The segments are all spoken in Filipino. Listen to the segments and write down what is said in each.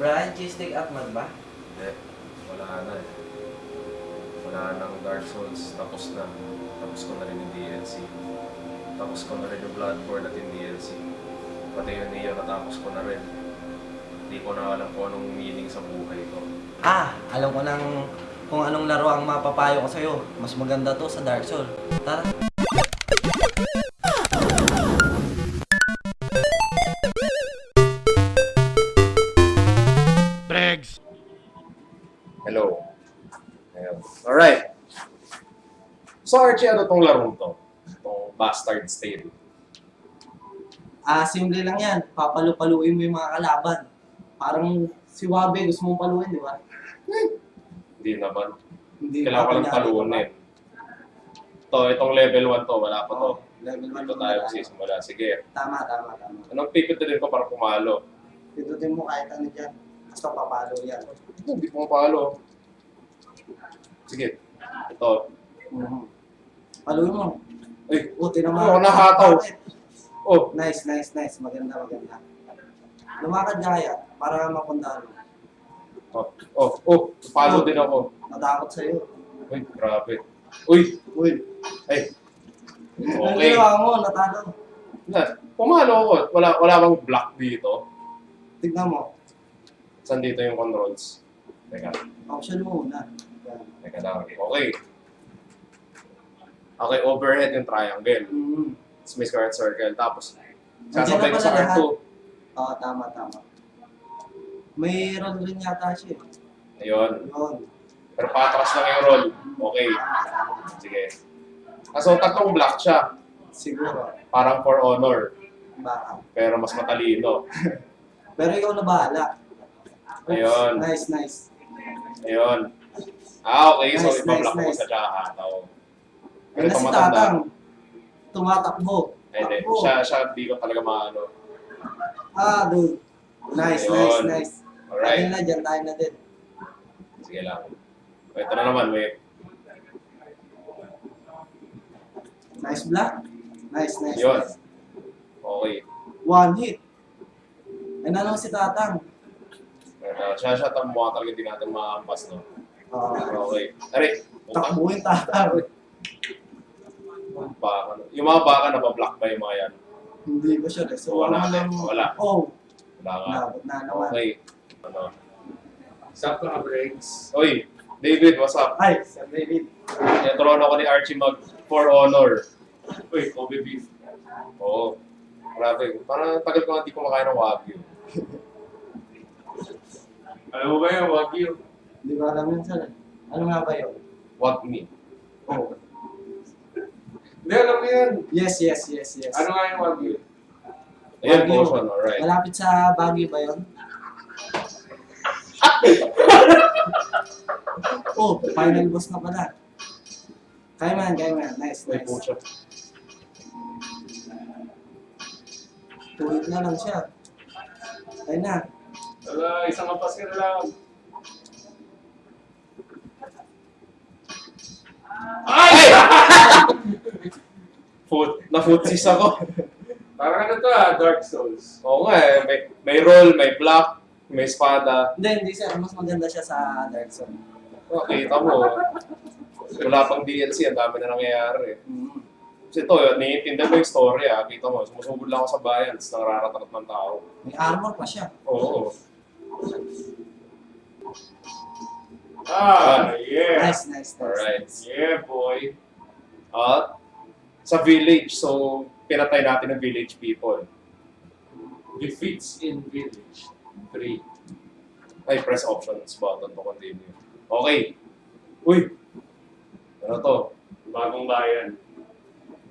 Brian, cheesesteak at mag ba? Hindi. Wala na eh. Wala nang Dark Souls. Tapos na. Tapos ko na rin yung DLC. Tapos ko na rin yung Bloodborne at yung DLC. Pati yung Neo natapos ko na rin. Hindi ko na alam kung anong meaning sa buhay ko. Ah, alam ko nang kung anong laro ang mapapayo ko sa'yo. Mas maganda to sa Dark Soul. Tara. Archie, ano tong larong to? Itong Bastard Tale. Ah, simple lang yan. Papalu-paluin mo yung mga kalaban. Parang si Wabe, gusto mong paluin, di ba? Hindi naman. Hindi Kailangan ko lang paluunin. To, itong level 1 to, wala pa to. Oh, level 1 Dito tayo magsisimula. Sige. Tama, tama, tama. Anong pipituloy ko para pumalo? Pindutin mo kahit ano dyan. Basta papalo yan. Hindi pumapalo. Sige. Ito. Mhm. Paluin mo. Ay, Buti naman. Ako, nahataw. oh, Nice, nice, nice. Maganda, maganda. Lumakad ka kaya para mapuntahan mo. oh, oh, oh, palo din ako. Natakot sa'yo. Uy, grabe. Uy, Uy, ay. Okay. ginawa mo, natalo. Na, pumalo ako. Wala, wala bang block dito? Tignan mo. Saan dito yung controls? Teka, Option mo muna. Teka lang. Okay. Okay, overhead yung triangle. Mhm. Tapos may square circle. Tapos, sasabay ko sa pala R2. Oo, tama, tama. May roll rin yata siya. eh. Ayun. Yun. Pero patras lang yung roll. Okay. Sige. Ah, so, tatlong block siya. Siguro. Parang for honor. Baka. Pero mas matalino. Pero ikaw na bahala. Oops. Ayun. Nice, nice. Ayun. Ah, okay. So, Nice, ipa-block nice, nice. sa Jahataw. Pero Ayun si. Tatang. Tumatakbo. Eh, Hindi. Takbo. Siya, siya, di ko talaga maano. Ah, dude. Nice, Ayun. nice, nice. Alright. Ayun na, dyan tayo na din. Sige lang. Ito na naman, wait. Nice block. Nice, nice. Yun. nice. Okay. One hit. Ay na naman si Tatang. Ito, siya, siya, tam mukha talaga hindi natin maampas, no? Oh, Okay. Aray. Utang. takbuhin Tatang. Baka. Yung mga baka na ba-block ba yung mga yan? Hindi ko sure. So, Wala. lang- Wala. Oh, Wala nga. nabot na naman. Okay. Ano? Sakto ka, Breaks. Oy, David, what's up? Hi, Sir David. Turuan ako ni Archie mag for honor. Uy, Kobe beef. Oo. Grabe. Parang tagal ko hindi kumakain ng Wagyu. Alam mo ba yung Wagyu? Hindi ko alam yun, sir. Ano nga ba yun? Wag me. Oh. Hindi, alam mo yan. Yes, yes, yes, yes. Ano nga yung Wagyu? Ayan, Wagyu. portion. Alright. Malapit sa Baguio ba yun? oh, final boss na pala. Kaya man, kaya man. Nice, May nice. pucha. Tuwid na lang siya. Kaya na. Wala, isang kapas ka na lang. Ay! Foot, na-footsis ako. Parang ano to ah, Dark Souls. Oo nga eh. May, may roll, may block, may espada. Hindi, hindi sir. Mas maganda siya sa Dark Zone. Oh, kita mo. Wala pang DLC, ang dami na nangyayari. Mm. Kasi ito, naiintindihan mo yung story ah. Kita mo, sumusugod lang ako sa bayan, tapos nangraratangat ng tao. May armor pa siya. Oo. Ah, yeah. Nice, nice, nice. Alright. Yeah, boy. At sa village, so pinatay natin ng village people. Defeats in village. 3. Ay, press options button to continue. Okay. Uy! Ano to? Bagong bayan.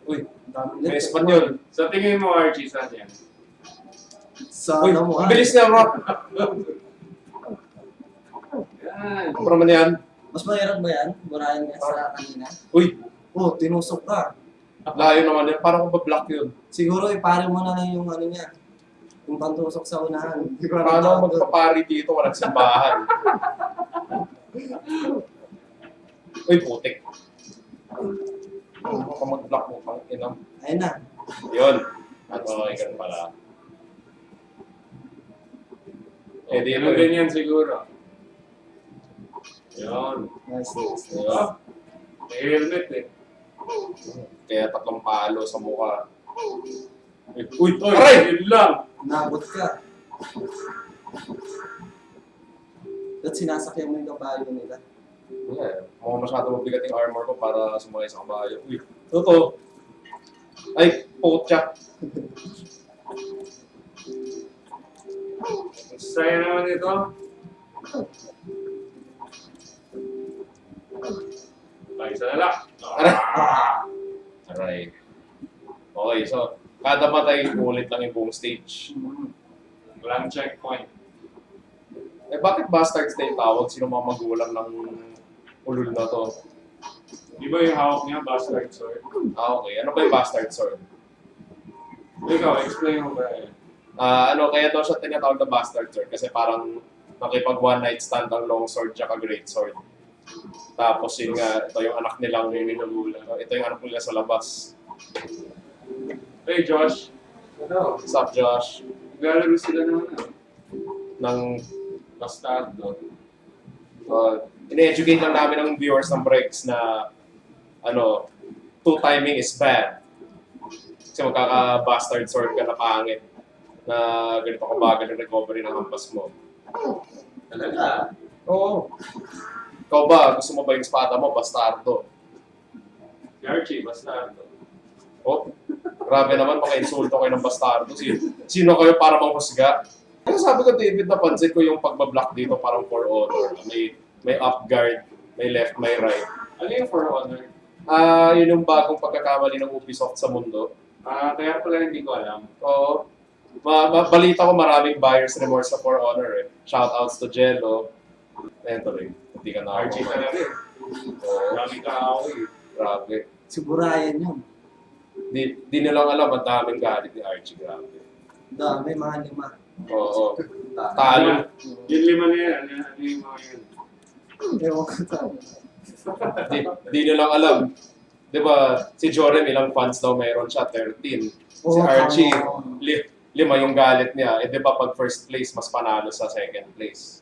Uy, Ang dami may. Espanyol. Sa tingin mo, Archie, saan yan? Sa Uy, ano mo, ang ah. bilis niya, bro. Yan. Ano naman yan? Mas mahirap ba yan? Burahin niya sa kanina. Uy, Oh, tinusok ka. layo naman yan. Parang kung ba-block yun. Siguro ipare mo na lang yung ano niya. Yung pantusok sa unahan. Paano magpapari dito? Walang simbahan. Uy, putik. Baka mag-block mo pang inam. Ayun na. Yun. Okay, ganun pala. Eh di Ganun din yan siguro. Yun. Nice, nice, Di nice. ba? May helmet eh. Kaya tatlong palo sa mukha. Uy, Uy, aray! yun lang. Nabot ka. At sinasakyan mo yung kabayo nila. Yeah, mukhang masyado mabigat yung armor ko para sumakay sa kabayo. Uy, totoo. Ay, putya. Ang saya naman ito. Tayo sa lalak. Ah! Aray. Okay, so, kada matay, ulit lang yung buong stage. Walang checkpoint. Eh, bakit bastard stage tawag? Sino mga magulang ng ulul na to? Di ba yung hawak niya, bastard sword? Ah, okay. Ano ba yung bastard sword? Ikaw, explain mo ba eh. Ah, ano, kaya daw siya tinatawag na bastard sword kasi parang nakipag one night stand ang long sword tsaka great sword. Tapos yun nga, ito yung anak nilang minugulang. Ito yung anak nila sa labas. Hey Josh, ano? What's up, Josh? Naglalaro sila ng ano? Ng, Bastardo. uh, ine-educate lang namin ng viewers ng breaks na, ano, two timing is bad. Kasi magkaka-bastard sword ka na pangit na ganito kabagal yung recovery ng hampas mo. Talaga? Oo. Ikaw ba, gusto mo ba yung espada mo, bastardo? Si Archie, bastardo. Oh, grabe naman, mga insulto kayo ng bastardo. Sino, sino kayo para manghusga? Kaya sabi ko, David, napansin ko yung pagbablock dito parang for honor. May, may up guard, may left, may right. Ano yung For Honor? Ah, yun yung bagong pagkakamali ng Ubisoft sa mundo. Ah, kaya pala hindi ko alam. Oo. Ma ma- balita ko maraming buyer's remorse sa For Honor eh. Shoutouts to Jello. Rin. Hindi ka na Archie talaga. Oo, Daming kaaway eh. grabe. Si Burayan yun. Di, di nilang alam ang daming galit ni Archie, grabe. Dami, mga lima. Oo. Talo. Yung lima na yan, ano, ano yung mga yun? Ewan ko tayo. di, di nilang alam. Di ba, si Jorem ilang fans daw meron siya? 13. Si Archie, li, lima yung galit niya. Eh di ba pag first place, mas panalo sa second place.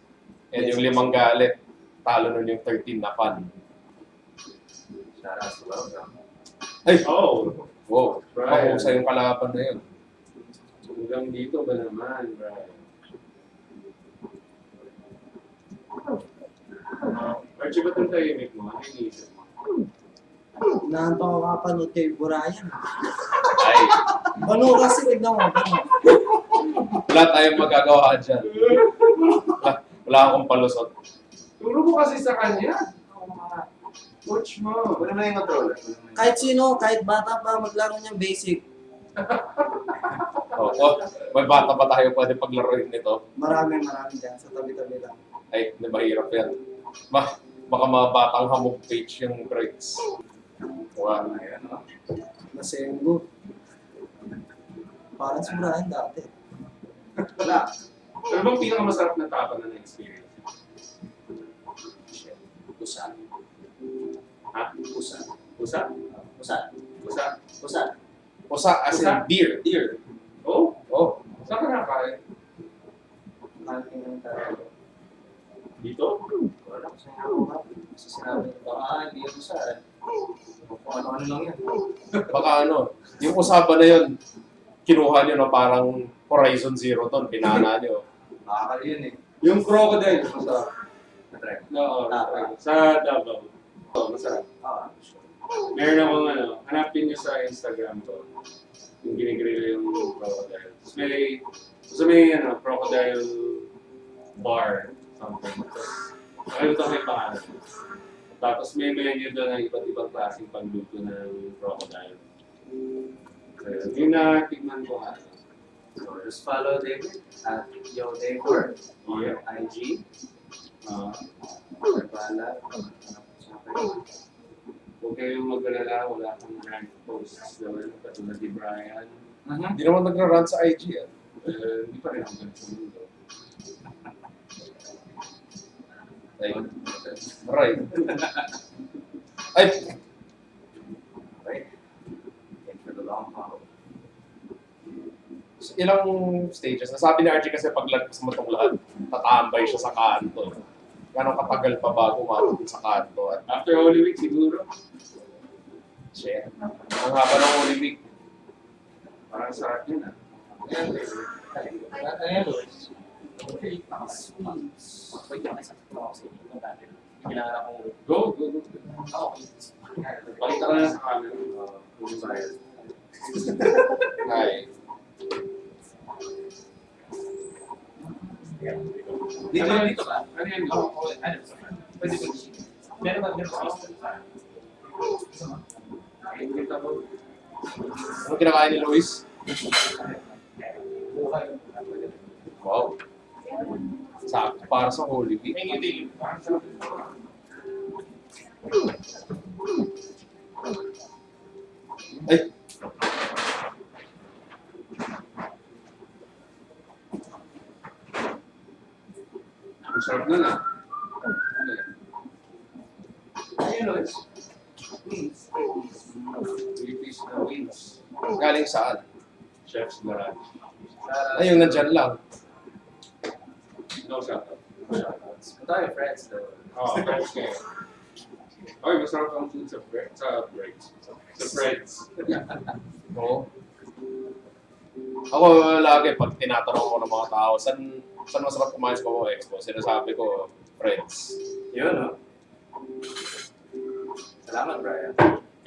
And yung limang galit, talo nun yung 13 na fan. Ay! Oh, Wow, Right. mahusay yung kalaban na yun. hanggang dito ba naman, Brian? Archie, ba't ang tahimik mo? Ano yung isip mo? Inaanto ko kapanood kay Burayan. Ay, Ano kasi, tignan mo. Ano? wala tayong magagawa dyan. Wala, wala akong palusot. Mo kasi sa kanya. Coach mo. Wala na yung controller. Kahit sino, kahit bata pa, maglaro niyang basic. Oh, oh, may bata pa tayo pwede paglaruin nito. Marami, marami dyan. Sa tabi-tabi lang. Ay, hindi mahirap yan. Ma, baka mga batang hamog page yung breaks. Wow. Ayan, no? Nasengo. Parang si Burayan dati. Wala. Ano bang pinakamasarap na tapa na na-experience? Pusa. Ha? Pusa. Pusa? Pusa. Pusa? Pusa. Usa as in beer. Deer. Oh? Oh, Saan ka nakakain? Malaking ng tao. Dito? Wala ko sa Kasi sinabi baka hindi yung pusa. eh. Kung ano-ano lang yan. baka ano, yung usapan na yun, kinuha nyo na parang Horizon Zero ton, pinana nyo. Nakakali yun eh. Yung crocodile. Masarap. Na-try. Oo. Tapa. Sa Davao. Oo, masarap. Ah, sure. Meron akong ano, hanapin niyo sa Instagram ko. Yung ginigrill yung crocodile. Tapos may, tapos may ano, crocodile bar. Something. Tapos, nakalimutan ko yung pangalan. Tapos may menu doon ng iba't ibang klaseng pagluto ng crocodile. So, yun. yung natikman ko nga. So, just follow David at Yo Davor on Yeah. IG. Nagpala. Huwag kayong mag-alala, wala kang rank posts naman, katulad ni Brian. Hindi naman nagra-run sa IG ah. Eh, hindi pa rin ako ganito mundo. Right. Ay, Right? Thank for the long follow. ilang stages. Nasabi ni RJ kasi paglagpas mo itong lahat. tatambay siya sa kanto. Gano'ng katagal pa bago umabot sa kanto at After Holy Week siguro. shit. Ang haba ng Holy Week. Parang sarap yun ah. Dati. Kailangan akong... Go, go, go. Pakita ka na sa camera. Uh, kung sa'yo. Ay. Dito, dito ba? Ano yan? Oo, oo. Ano? Pwede ko Meron ba? Meron ba? Ano kinakain ni Luis? Wow. Sakto para sa Holy Week. Ay, Ang sarap na na. Ano yan? Ayun, Lois. Three piece na wings. Galing saan? Chef's Garage. Ay, yung nandyan lang. No shout out. Ang dami friends, though. Oh, friends kayo. Oy, masarap ang food sa bread, sa. Sa breads. Oo. Ako lagi, pag tinatanong ko ng mga tao, saan, saan masarap kumain sa Bawa Expo? Sinasabi ko, friends. Yun, no? Salamat, Brian.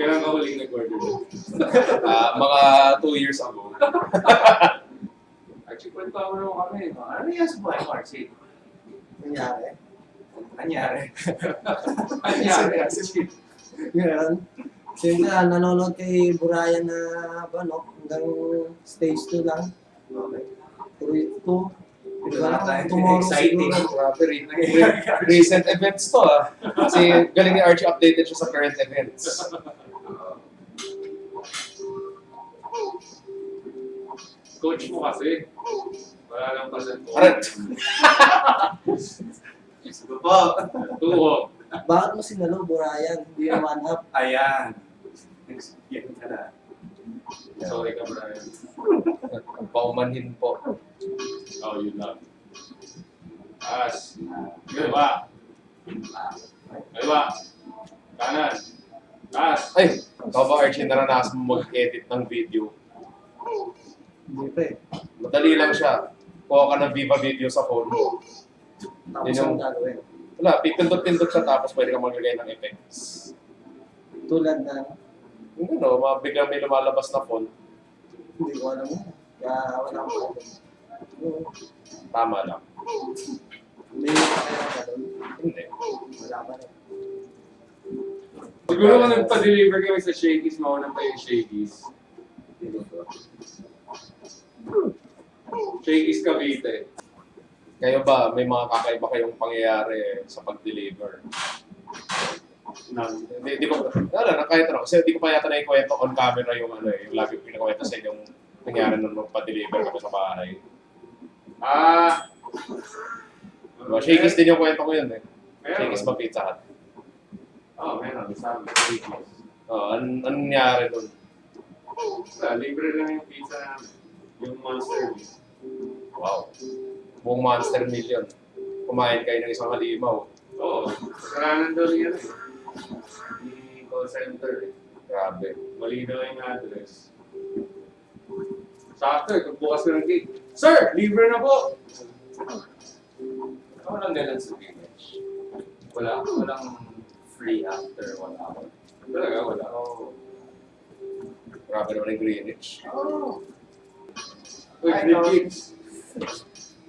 Kailan ka huling nag-order? Ah, mga two years ago. Actually, kwento mo naman kami. Ano yan sa buhay, Marcy? Nangyari. Anyari? Anyari? Ganun. Siyempre, ah, nanonood kay Burayan na, ba, no? Hanggang stage 2 lang. Okay. 3, 2. Na tayo. tomorrow Exciting. siguro. Recent events to ah. Kasi galing ni Archie updated siya sa current events. Coach mo kasi. Wala lang pasan ko. Arat! Gusto po. Tuho. Bakit mo sinalo, Burayan? Hindi yung one up. Ayan. Yan ka na. Sorry ka, Brian. Paumanhin po. Oh, yun lang. Taas. Kaliwa. Kaliwa. Kanan. Taas. Ay, ikaw ba Archie naranasan mo mag-edit ng video? Hindi pa eh. Madali lang siya. Kuha ka ng Viva Video sa phone mo. Tapos Yun yung- ang gagawin. Wala, pipindot-pindot siya tapos pwede ka maglagay ng effects. Tulad na, Yung ano, mabiglang may lumalabas na phone, hindi ko alam yan. Kaya wala akong tama lang. May. Hindi. Wala pa rin. Siguro kung nagpa-deliver kami sa Shakey's, mauna pa yung Shakey's. Shakey's Cavite. Kayo ba, may mga kakaiba kayong pangyayari sa pag-deliver? None. Hindi, hindi ko, wala na, kahit ano, kasi hindi ko pa yata naikwento on camera yung ano eh, yung lagi ko pinakwento sa inyong nangyari nung magpa-deliver kami sa bahay. Ah! Diba? Shakey's din yung kwento ko yun eh. Shakey's ba Pizza Hut? Oo, meron. Sabi, Shakey's. Oh, an anong nangyari doon? Wala, libre lang yung pizza. Yung monster. Wow. Buong Monster Million. Kumain kayo ng isang halimaw. Oo. Kasalanan daw yan eh. Hindi call center eh. Grabe. Malinaw yung address. Sakto eh, bukas ka ng gate. Sir, libre na po! Ako lang ganun sa village. Wala, walang free after one hour. Talaga, wala. Oo. Grabe naman yung Greenwich. Oh. Uy, Flip. Kids.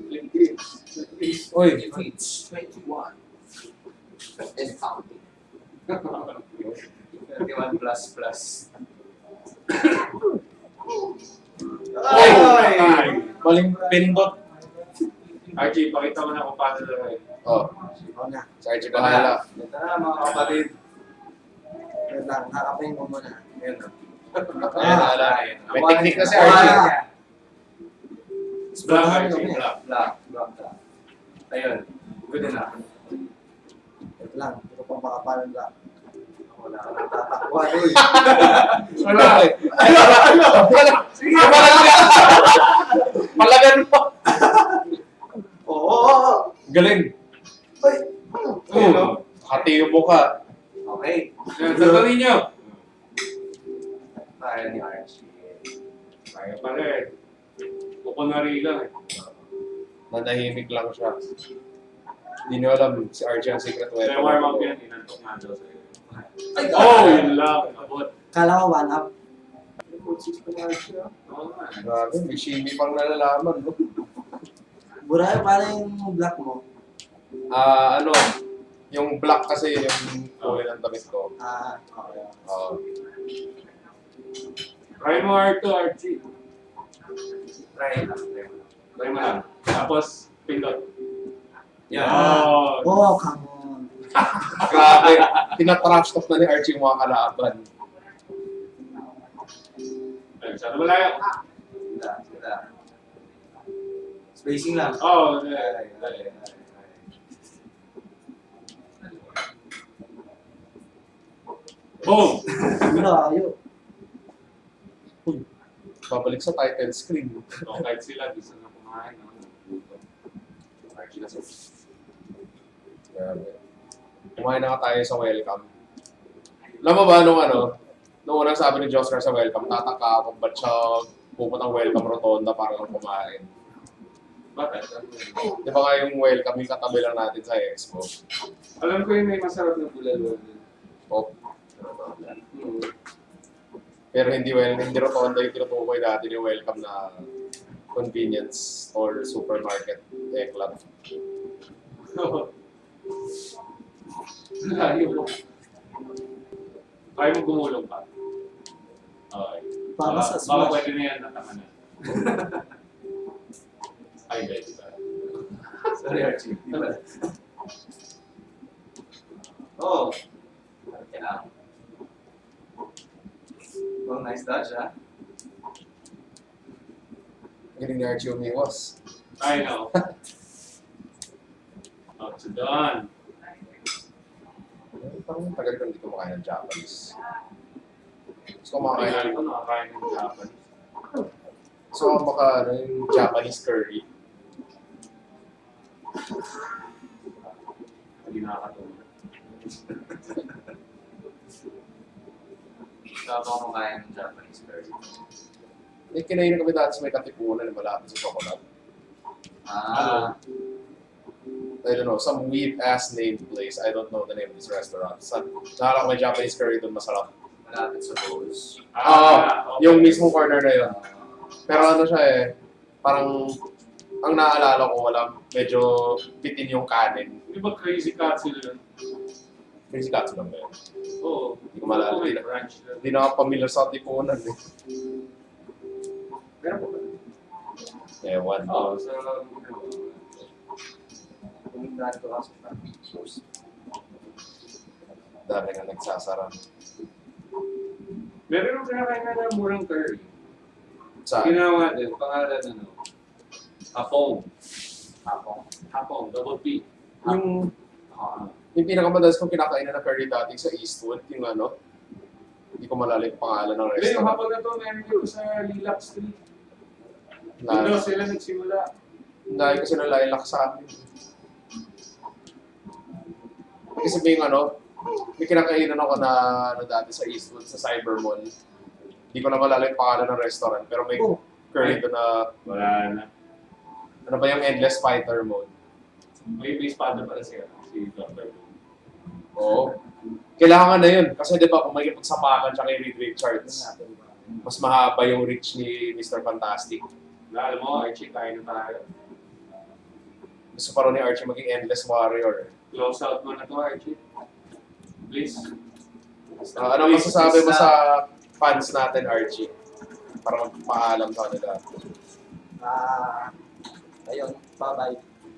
Flip Kids. Uy, It's 21. And counting. 21 plus plus. Ay! Ay! maling pindot. Archie, pakita mo na kung paano na rin. Oh, Ako na. si Archie bahala. Ito na mga kapatid. Wait lang, kakapain mo muna. Ayun na. Ayan, ala. May Ayan. technique na si Ayan. Archie. Ayan. Black Ano Archie, kami? black. Black, black, black. Ayun. Good enough. Wait lang, hindi ko pang makapalan lang. Wala ka nang tatakbuhan. Wala. Ano? Ano? Ano? Sige, malagan. Malagan mo. Oo. Galing! Ay! Ayun, no? Hati yung mukha. Okay. Tatanungin nyo. Tayo ni Archie. Kaya pa rin. Kukunari lang eh. Nanahimik lang siya. Hindi niyo alam si Archie ang secret Kaya weapon. warm up yan, inantok nga daw sa'yo. Ay, Oh, yun lang. Abot. Kala ko one up. Grabe, may shimmy pang nalalaman. No? Burayo, paano yung black mo? Ah, ano, yung black kasi yun yung kulay ng damit ko. Ah, okay. Oo. Try mo R2, Archie. Try lang. try lang. Try mo lang. Tapos, pindot. Yan. Oh. Oh, come on. Grabe, tinatrash talk na ni Archie yung mga kalaban. Sana malayo. Sila, sila. Spacing lang. Oh, Ay, yeah. ay, ay, ay. Boom! Burayo. Babalik sa title screen. So, kahit sila, gusto na kumain. No? Archie na sa Grabe. Kumain na tayo sa welcome. Alam mo ba nung ano, nung unang sabi ni Joscar sa welcome, tataka ako ba't siya pupuntang welcome rotonda para lang kumain. Bakit? Di ba nga yung welcome yung katabi lang natin sa expo? Alam ko yun may masarap na bulalo. Oh, Hmm. pero hindi well, hindi rotonda yung tinutukoy natin yung welcome na convenience or supermarket eklat. Layo mo. Kaya mo gumulong pa. Okay. Para Baka- sa Baka smash. pwede na yan, natama na. Ay, guys, diba? Sorry, Archie. Oh. Lang. Well, nice dodge, ah. Galing ni Archie umiwas. I know. Not so done. Parang tagal ko hindi kumakain ng Japanese. Ay, kumakain ano ng ko, nakakain ng Japanese. So, baka ano, yung Japanese curry. Hindi nakakatulog. Gusto ko kumakain ng Japanese curry. May kinain kami dati sa may katipunan na malapit sa chocolate. Ah. I don't know, some weird ass named place. I don't know the name of this restaurant. Sa, nakala ko may Japanese curry doon masarap. Malapit sa Rose. Ah, okay. Yung mismo corner na yun. Ah. Pero ano siya eh, parang ang naalala ko wala, medyo bitin yung kanin. Di ba crazy katsu yun? Crazy katsu lang ba yun? Oo. Hindi ko may Hindi na, hindi na ako familiar sa tipunan eh. Meron pa ba? Ewan. Oo, sa... Pumuntahan ko kasi sa Rose. Dami nga nagsasara. Meron yung kinakain na ng murang curry. Sa Ginawa din, pangalan ano? Hapong. Ako. Hapong, double P. yung, Ah. yung pinakamadalas kong kinakain na curry dati sa Eastwood, yung ano, hindi ko malala yung pangalan ng Hindi, yung restaurant. hapon na to, meron yung sa Lilac Street. Doon Na, sila nagsimula. dahil kasi nalalak sa amin. Kasi may ano, may kinakainan ako na ano dati sa Eastwood, sa Cyber Mall. Hindi ko na malala yung pangalan ng restaurant, pero may Oh. curry doon na, Wala na. ano ba yung Endless Fighter mode? May base father pala siya. Si Dr. Oo. Kailangan na yun. Kasi di ba, kung may pagsapakan siya kay Reed Richards, mas mahaba yung reach ni Mr. Fantastic. Na, alam mo, Archie, tayo na tayo. Gusto pa rin ni Archie maging Endless Warrior. Close out mo na to, Archie. Please. Ah, ano masasabi mo sa fans natin, Archie? Para magpaalam sa kanila. Ah, ayun. Bye-bye.